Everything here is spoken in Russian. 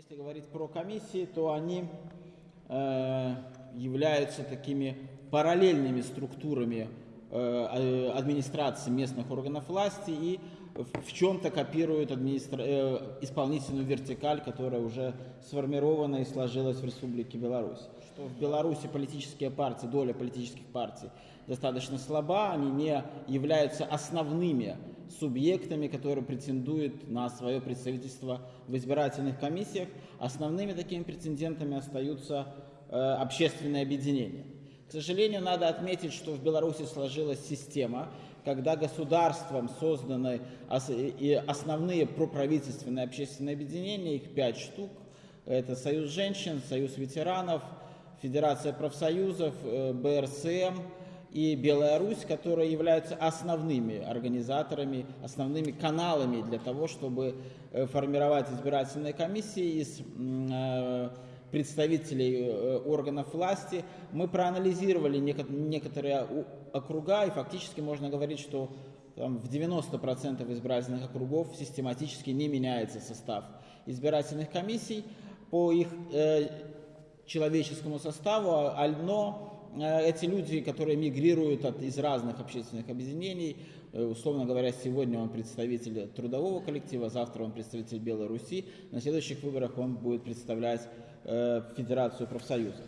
Если говорить про комиссии, то они э, являются такими параллельными структурами э, администрации местных органов власти и в чем-то копируют администра... э, исполнительную вертикаль, которая уже сформирована и сложилась в Республике Беларусь. Что в Беларуси политические партии, доля политических партий достаточно слаба, они не являются основными субъектами, которые претендуют на свое представительство в избирательных комиссиях. Основными такими претендентами остаются э, общественные объединения. К сожалению, надо отметить, что в Беларуси сложилась система, когда государством созданы и основные проправительственные общественные объединения, их пять штук. Это Союз женщин, Союз ветеранов, Федерация профсоюзов, э, БРСМ и Белая Русь, которые являются основными организаторами, основными каналами для того, чтобы э, формировать избирательные комиссии из э, представителей э, органов власти. Мы проанализировали некоторые округа, и фактически можно говорить, что в 90% избирательных округов систематически не меняется состав избирательных комиссий по их э, человеческому составу, но э, эти люди, которые мигрируют от, из разных общественных объединений, э, условно говоря, сегодня он представитель трудового коллектива, завтра он представитель Белой Руси, на следующих выборах он будет представлять Э, Федерацию профсоюзов.